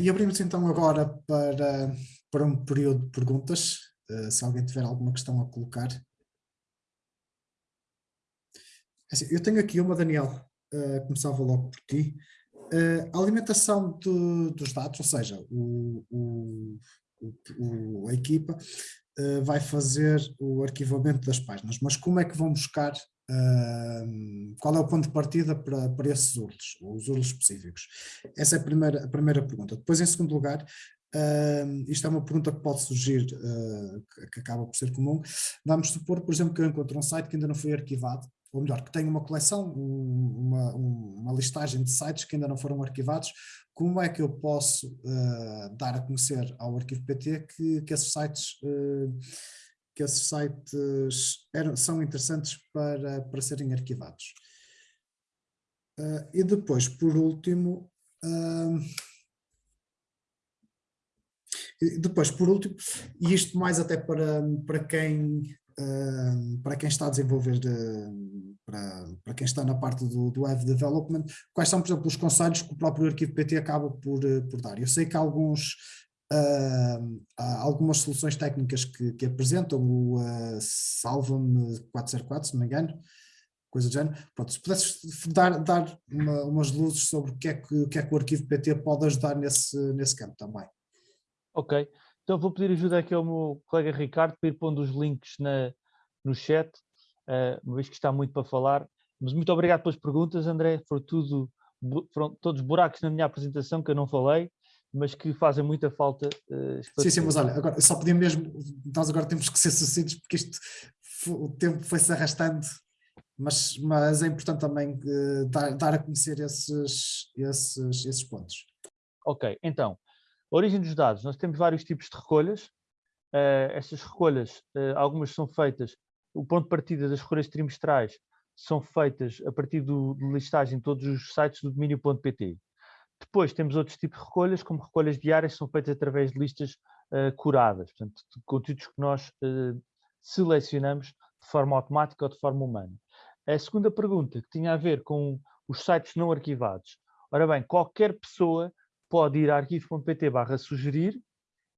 e abrimos então agora para, para um período de perguntas, uh, se alguém tiver alguma questão a colocar. É assim, eu tenho aqui uma, Daniel, uh, começava logo por ti. Uh, a alimentação dos dados, ou seja, o, o, o, a equipa vai fazer o arquivamento das páginas, mas como é que vão buscar, uh, qual é o ponto de partida para, para esses URLs, os URLs específicos? Essa é a primeira, a primeira pergunta. Depois, em segundo lugar, Uh, isto é uma pergunta que pode surgir, uh, que, que, acaba por ser comum. Vamos supor, por exemplo, que eu encontro um site que ainda não foi arquivado ou melhor, que tem uma coleção, uma, uma, listagem de sites que ainda não foram arquivados, como é que eu posso uh, dar a conhecer ao arquivo PT que, que esses sites, uh, que esses sites eram, são interessantes para, para serem arquivados. Uh, e depois, por último, depois, por último, e isto mais até para, para quem para quem está a desenvolver, para, para quem está na parte do, do web development, quais são, por exemplo, os conselhos que o próprio arquivo PT acaba por, eh, por dar? Eu sei que alguns, uh, há algumas soluções técnicas que, que apresentam, o uh, Salva-me 404, se não me engano, coisa do género. Pronto, se pudesses dar, dar uma, umas luzes sobre o que, é que, o que é que o arquivo PT pode ajudar nesse, nesse campo também. Ok, então vou pedir ajuda aqui ao meu colega Ricardo para ir pondo os links na, no chat, uh, uma vez que está muito para falar. Mas muito obrigado pelas perguntas, André. Tudo, foram todos buracos na minha apresentação que eu não falei, mas que fazem muita falta. Uh, sim, sim, mas olha, agora, só podia mesmo, nós agora temos que ser sucintos porque isto, o tempo foi-se arrastando, mas, mas é importante também uh, dar, dar a conhecer esses, esses, esses pontos. Ok, então, origem dos dados, nós temos vários tipos de recolhas. Uh, estas recolhas, algumas são feitas, o ponto de partida das recolhas trimestrais são feitas a partir do, de listagem de todos os sites do domínio.pt. Depois temos outros tipos de recolhas, como recolhas diárias, que são feitas através de listas uh, curadas, portanto, conteúdos que nós selecionamos de forma automática ou de forma humana. A segunda pergunta, que tinha a ver com os sites não arquivados. Ora bem, qualquer pessoa pode ir a arquivo.pt barra sugerir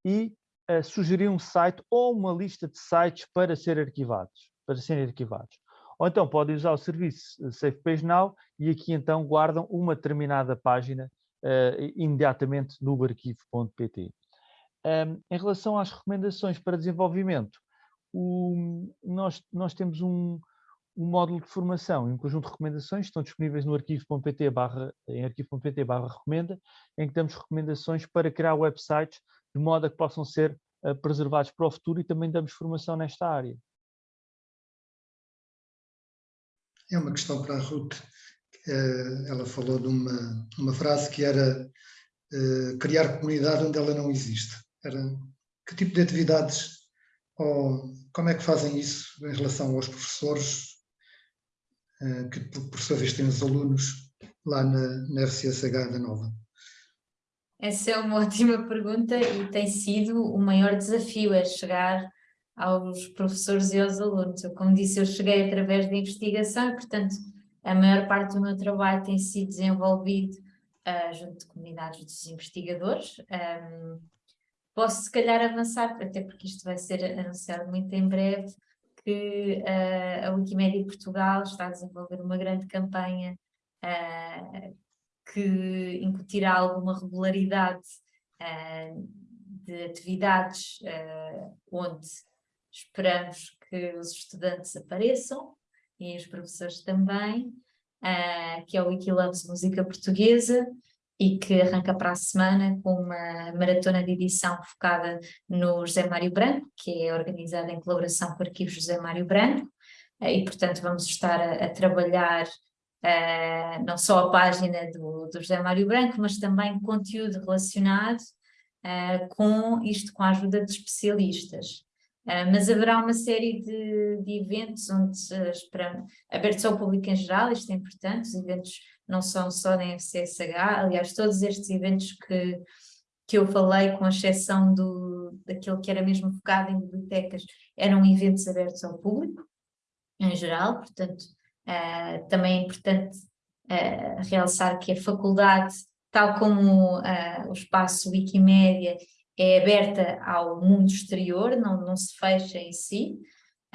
e uh, sugerir um site ou uma lista de sites para ser arquivados, para serem arquivados. Ou então podem usar o serviço eh, Save Page Now e aqui então guardam uma determinada página uh, imediatamente no arquivo.pt. Um, em relação às recomendações para desenvolvimento, o, nós, nós temos um, um módulo de formação e um conjunto de recomendações estão disponíveis no arquivo.pt barra, em arquivo.pt barra recomenda, em que damos recomendações para criar websites de modo a que possam ser uh, preservados para o futuro e também damos formação nesta área. É uma questão para a Ruth. Uh, ela falou de uma, uma frase que era uh, criar comunidade onde ela não existe. Era que tipo de atividades ou como é que fazem isso em relação aos professores eh, que por sua vez tem os alunos lá na, na FCSH da Nova? Essa é uma ótima pergunta e tem sido o maior desafio, é chegar aos professores e aos alunos. Eu, como disse, eu cheguei através da investigação e, portanto, a maior parte do meu trabalho tem sido desenvolvido uh, junto de comunidades dos investigadores. Um, posso, se calhar, avançar, até porque isto vai ser anunciado muito em breve, que uh, a Wikimedia Portugal está a desenvolver uma grande campanha uh, que incutirá alguma regularidade de atividades onde esperamos que os estudantes apareçam e os professores também, que é o Wikiloves Música Portuguesa, e que arranca para a semana com uma maratona de edição focada no José Mário Branco, que é organizada em colaboração com o Arquivo José Mário Branco, eh, e portanto vamos estar a, a trabalhar uh, não só a página do, do, José Mário Branco, mas também conteúdo relacionado uh, com isto, com a ajuda de especialistas. Uh, mas haverá uma série de, de eventos onde esperamos, abertos ao público em geral, isto é importante, os eventos não são só na FCSH, aliás, todos estes eventos que, que eu falei, com exceção do, daquele que era mesmo focado em bibliotecas, eram eventos abertos ao público, em geral, portanto, uh, também é importante uh, realçar que a faculdade tal como uh, o espaço Wikimédia é aberta ao mundo exterior, não, não se fecha em si,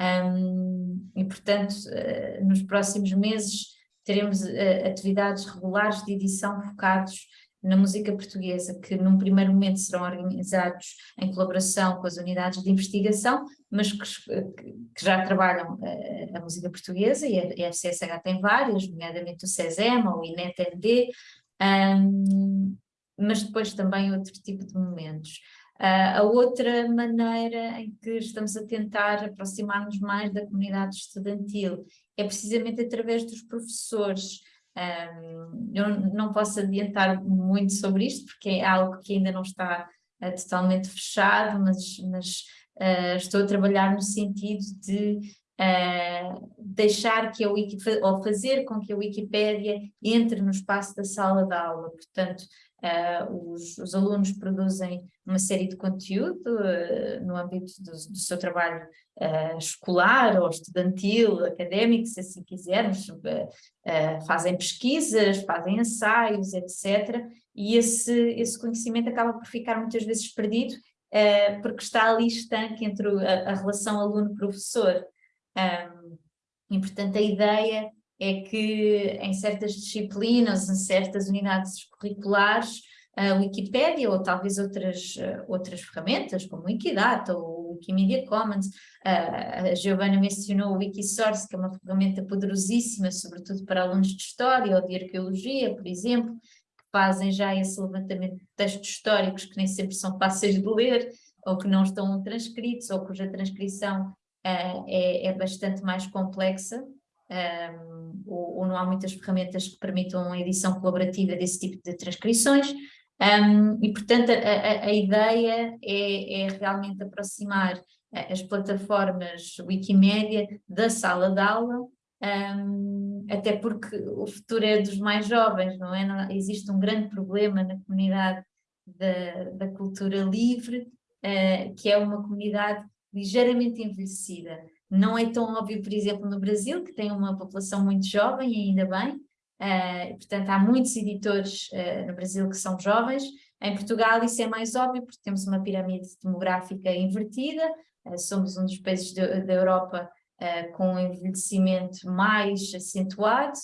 um, e portanto uh, nos próximos meses teremos uh, atividades regulares de edição focados na música portuguesa, que num primeiro momento serão organizados em colaboração com as unidades de investigação, mas que, que já trabalham uh, a música portuguesa, e a, a FCSH tem várias, nomeadamente o CESEMA, o INET-ND, um, mas depois também outro tipo de momentos. Uh, a outra maneira em que estamos a tentar aproximar-nos mais da comunidade estudantil é precisamente através dos professores, um, eu não posso adiantar muito sobre isto, porque é algo que ainda não está uh, totalmente fechado, mas, mas uh, estou a trabalhar no sentido de uh, deixar que a Wikipedia, ou fazer com que a Wikipédia entre no espaço da sala de aula, portanto, os, os, alunos produzem uma série de conteúdo no âmbito do, do seu trabalho uh, escolar ou estudantil, académico, se assim quisermos, uh, uh, fazem pesquisas, fazem ensaios, etc. E esse, esse conhecimento acaba por ficar muitas vezes perdido porque está ali estanque entre a, a relação aluno-professor. Um, e, portanto, a ideia é que em certas disciplinas, em certas unidades curriculares, a Wikipédia ou talvez outras, outras ferramentas, como Wikidata ou Wikimedia Commons, a Giovanna mencionou o Wikisource, que é uma ferramenta poderosíssima, sobretudo para alunos de História ou de Arqueologia, por exemplo, que fazem já esse levantamento de textos históricos que nem sempre são fáceis de ler, ou que não estão transcritos, ou cuja transcrição uh, é, é, bastante mais complexa, um, ou, ou, não há muitas ferramentas que permitam a edição colaborativa desse tipo de transcrições, um, e, portanto, a, a, a ideia é, é, realmente aproximar eh, as plataformas Wikimédia da sala de aula, um, até porque o futuro é dos mais jovens, não é? Não, existe um grande problema na comunidade da, da cultura livre, uh, que é uma comunidade ligeiramente envelhecida. Não é tão óbvio, por exemplo, no Brasil, que tem uma população muito jovem, ainda bem, Uh, portanto, há muitos editores uh, no Brasil que são jovens. Em Portugal isso é mais óbvio, porque temos uma pirâmide demográfica invertida, uh, somos um dos países da Europa com um envelhecimento mais acentuado,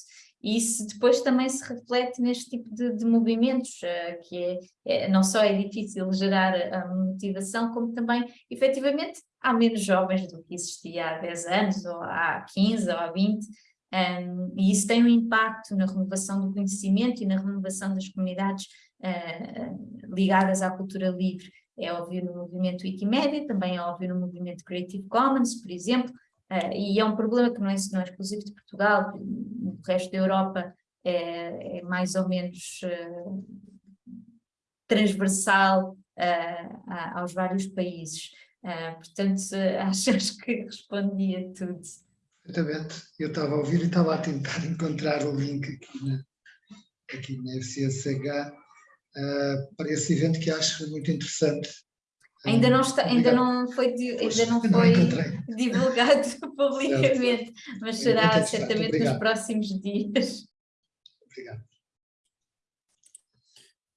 e isso depois também se reflete neste tipo de, de movimentos, que é, é, não só é difícil gerar a motivação, como também, efetivamente, há menos jovens do que existia há 10 anos, ou há 15, ou há 20, um, e isso tem um impacto na renovação do conhecimento e na renovação das comunidades uh, ligadas à cultura livre. É óbvio no movimento Wikimedia, também é óbvio no movimento Creative Commons, por exemplo, uh, e é um problema que não é, não é exclusivo de Portugal, no resto da Europa é, é mais ou menos uh, transversal aos vários países. portanto, acho, acho que respondi a tudo. Perfeitamente. Eu estava a ouvir e estava a tentar encontrar o link aqui na, aqui na FCSH para esse evento que acho muito interessante. Ainda não, está, ainda não foi, ainda não foi divulgado publicamente, mas será certamente nos próximos dias. Obrigado.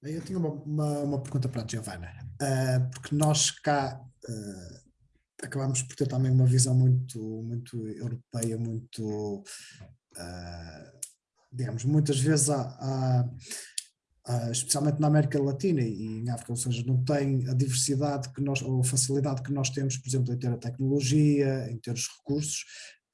Eu tinha uma, uma, uma pergunta para a Giovana, uh, porque nós cá uh, acabamos por ter também uma visão muito, muito europeia, muito, uh, digamos, muitas vezes há, há, há, especialmente na América Latina e em África, ou seja, não tem a diversidade que nós, ou a facilidade que nós temos, por exemplo, em ter a tecnologia, em ter os recursos,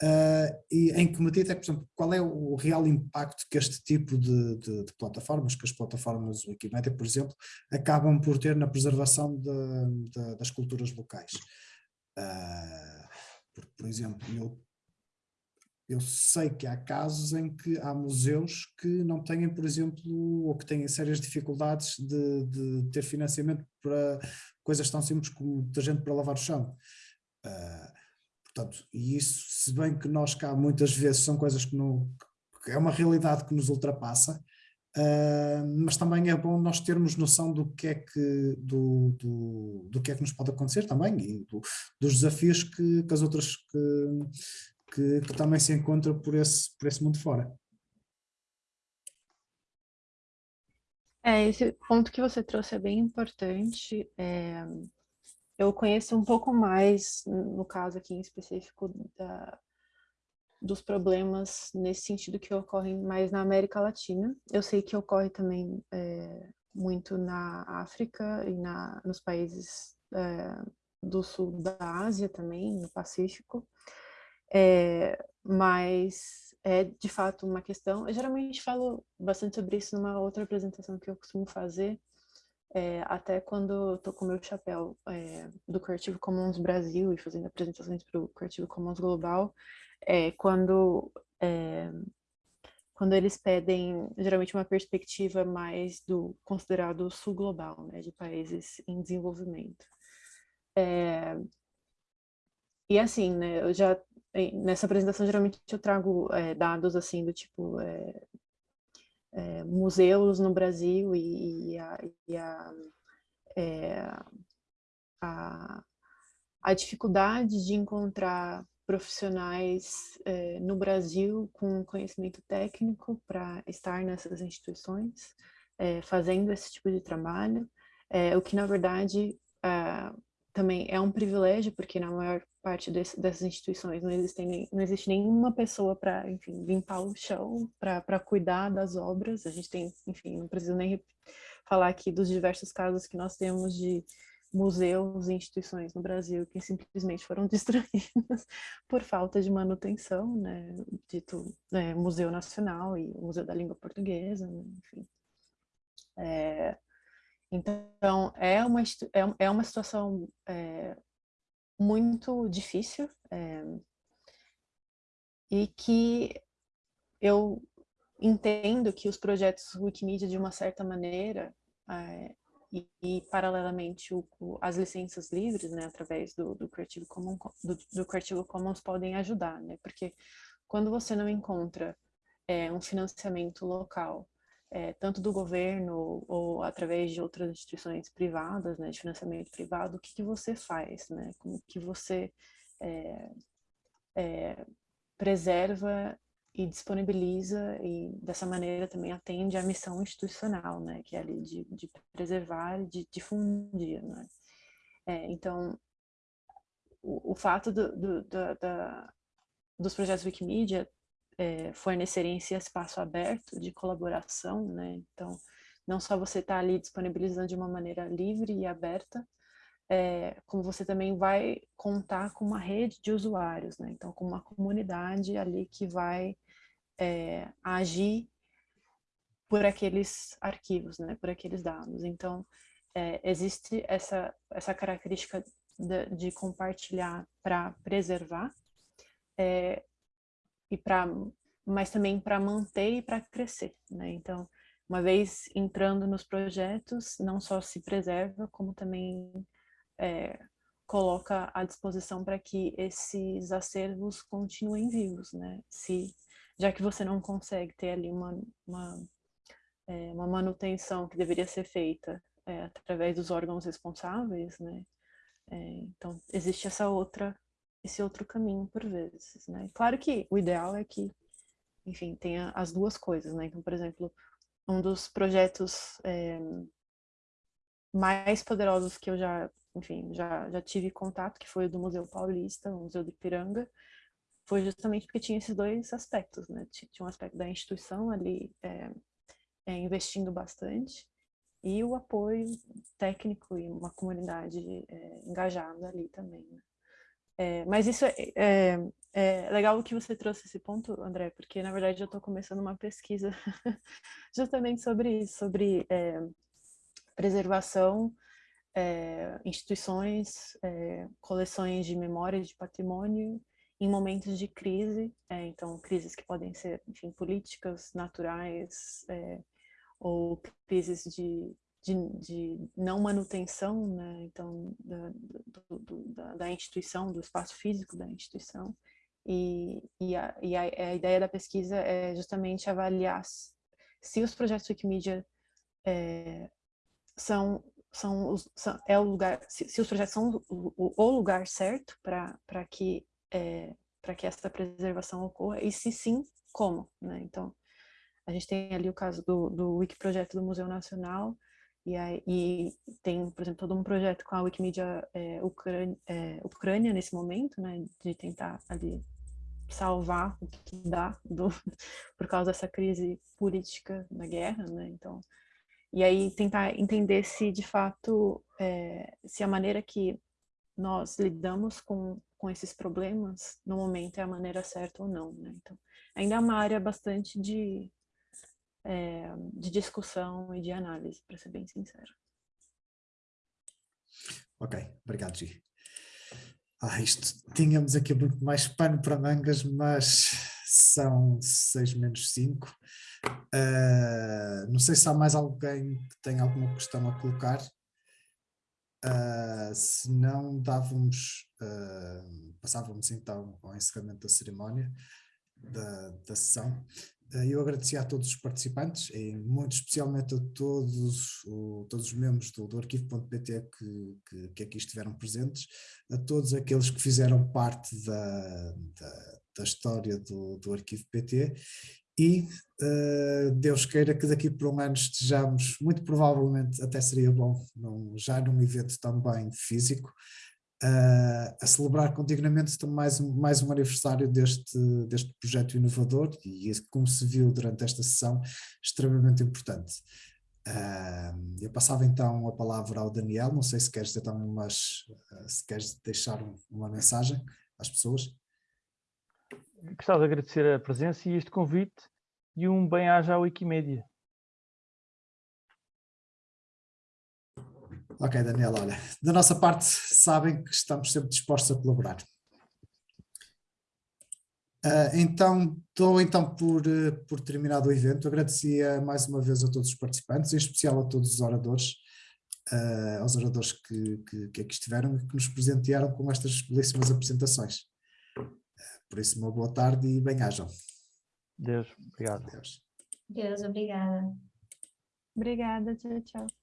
Uh, e em que medida é que, por exemplo, qual é o real impacto que este tipo de, de, de plataformas, que as plataformas Wikimedia, por exemplo, acabam por ter na preservação de, das culturas locais? Uh, por exemplo, eu, eu sei que há casos em que há museus que não têm, por exemplo, ou que têm sérias dificuldades de, de ter financiamento para coisas tão simples como da gente para lavar o chão. Uh, portanto, e isso, se bem que nós cá muitas vezes são coisas que não, que é uma realidade que nos ultrapassa, Uh, mas também é bom nós termos noção do que é que, do, do, do que, é que nos pode acontecer também e do, dos desafios que, que as outras que, que, que, também se encontram por esse, por esse mundo fora. É, esse ponto que você trouxe é bem importante. É, eu conheço um pouco mais, no caso aqui em específico, da, dos problemas nesse sentido que ocorrem mais na América Latina. Eu sei que ocorre também é, muito na África e na, nos países é, do sul da Ásia também, no Pacífico, é, mas é de fato uma questão. Eu geralmente falo bastante sobre isso numa outra apresentação que eu costumo fazer, é, até quando estou com o meu chapéu é, do Creative Commons Brasil e fazendo apresentações para o Creative Commons Global, é, quando, quando eles pedem geralmente uma perspectiva mais do considerado sul global, né, de países em desenvolvimento. E assim, né, eu já nessa apresentação geralmente eu trago é, dados assim do tipo é, é, museus no Brasil e, e, a, e a, é, a, a, dificuldade de encontrar profissionais é, no Brasil com conhecimento técnico para estar nessas instituições, é, fazendo esse tipo de trabalho, é, o que na verdade também é um privilégio, porque na maior parte desse, dessas instituições não, existem, não existe nenhuma pessoa para, enfim, limpar o chão, para cuidar das obras. A gente tem, enfim, não preciso nem falar aqui dos diversos casos que nós temos de museus e instituições no Brasil que simplesmente foram destruídas por falta de manutenção, né, dito é, Museu Nacional e Museu da Língua Portuguesa, né, enfim. É, então, é uma, é, é uma situação é, muito difícil é, e que eu entendo que os projetos Wikimedia, de uma certa maneira, é, e, e, paralelamente o, o, as licenças livres, né, através do, do, Creative Commons, do, do, Creative Commons podem ajudar, né, porque quando você não encontra é, um financiamento local é, tanto do governo ou através de outras instituições privadas, né, de financiamento privado, o que, que você faz, né, como que você é, é, preserva e disponibiliza e dessa maneira também atende à missão institucional, né, que é ali de, de preservar e de difundir, né. então, o, o fato do, do, da, da, dos projetos Wikimedia é, fornecerem esse espaço aberto de colaboração, né? Então, não só você está ali disponibilizando de uma maneira livre e aberta, é, como você também vai contar com uma rede de usuários, né? Então, com uma comunidade ali que vai é, agir por aqueles arquivos, né? Por aqueles dados. Então, é, existe essa, essa característica de, de compartilhar para preservar, é, e para mas também para manter e para crescer, né? Então, uma vez entrando nos projetos, não só se preserva, como também é, coloca à disposição para que esses acervos continuem vivos, né? Se, já que você não consegue ter ali uma, uma, é, uma manutenção que deveria ser feita é, através dos órgãos responsáveis, né? É, então, existe essa outra esse outro caminho por vezes, né? Claro que o ideal é que, enfim, tenha as duas coisas, né? Então, por exemplo, um dos projetos é, mais poderosos que eu já, enfim, já, já tive contato, que foi o do Museu Paulista, o Museu do Ipiranga, foi justamente porque tinha esses dois aspectos, né? Tinha um aspecto da instituição ali é, é, investindo bastante e o apoio técnico e uma comunidade engajada ali também, né? É, mas isso é, é, é, legal que você trouxe esse ponto, André, porque na verdade eu estou começando uma pesquisa justamente sobre isso, sobre é, preservação, é, instituições, é, coleções de memória de patrimônio em momentos de crise, então crises que podem ser, enfim, políticas, naturais, ou crises de de, de não manutenção, né? então, da, do, da, da, instituição, do espaço físico da instituição. E, e, a, e a, a, ideia da pesquisa é justamente avaliar se os projetos Wikimedia é, são, são, são, é o lugar, se, se os projetos são o, o lugar certo para que, é, que essa preservação ocorra, e se sim, como, né? Então, a gente tem ali o caso do, do Wiki Projeto do Museu Nacional, e, aí, e tem, por exemplo, todo um projeto com a Wikimedia é, Ucrânia, é, Ucrânia nesse momento, né, de tentar ali salvar o que dá do, por causa dessa crise política da guerra, né, então, e aí tentar entender se de fato, é, se a maneira que nós lidamos com, com esses problemas no momento é a maneira certa ou não, né, então, ainda é uma área bastante de, é, de discussão e de análise, para ser bem sincero. Ok, obrigado, Gi. Ah, isto, tínhamos aqui muito mais pano para mangas, mas são seis menos cinco. Uh, não sei se há mais alguém que tem alguma questão a colocar. Uh, se não, dávamos, uh, passávamos então ao encerramento da cerimónia, da, da sessão. Eh, eu agradecia a todos os participantes, e muito especialmente a todos, todos os membros do, do arquivo.pt que, que, que, aqui estiveram presentes, a todos aqueles que fizeram parte da, da, da história do, do arquivo PT e uh, Deus queira que daqui por um ano estejamos, muito provavelmente até seria bom, num, já num evento também físico, uh, a celebrar continuamente mais um, mais um aniversário deste, deste projeto inovador e como se viu durante esta sessão, extremamente importante. Uh, eu passava então a palavra ao Daniel, não sei se queres, então umas, uh, se queres deixar uma mensagem às pessoas. Gostava de agradecer a presença e este convite e um bem-aja à Wikimedia. Ok, Daniel, olha, da nossa parte sabem que estamos sempre dispostos a colaborar. Uh, então, estou então por, uh, por terminado o evento, agradecia mais uma vez a todos os participantes, em especial a todos os oradores, uh, aos oradores que, que, que, aqui estiveram e que nos presentearam com estas belíssimas apresentações. por isso, uma boa tarde e bem-ajam. Deus, obrigado. Deus. Deus, obrigada. Obrigada, tchau, tchau.